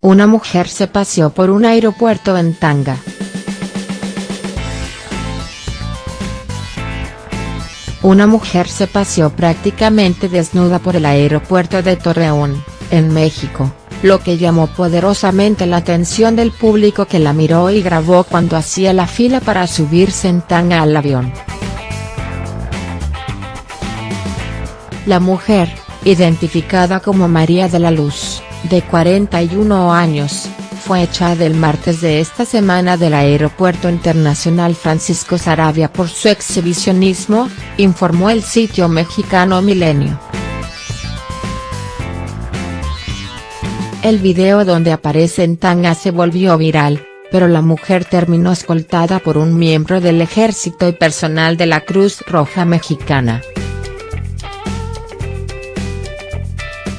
Una mujer se paseó por un aeropuerto en tanga. Una mujer se paseó prácticamente desnuda por el aeropuerto de Torreón, en México, lo que llamó poderosamente la atención del público que la miró y grabó cuando hacía la fila para subirse en tanga al avión. La mujer, identificada como María de la Luz, de 41 años, fue echada el martes de esta semana del Aeropuerto Internacional Francisco Sarabia por su exhibicionismo, informó el sitio mexicano Milenio. El video donde aparece en tanga se volvió viral, pero la mujer terminó escoltada por un miembro del ejército y personal de la Cruz Roja Mexicana.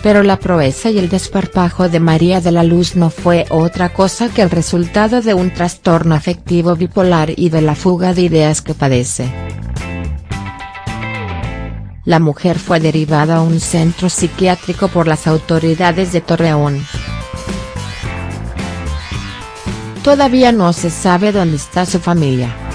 Pero la proeza y el desparpajo de María de la Luz no fue otra cosa que el resultado de un trastorno afectivo bipolar y de la fuga de ideas que padece. La mujer fue derivada a un centro psiquiátrico por las autoridades de Torreón. Todavía no se sabe dónde está su familia.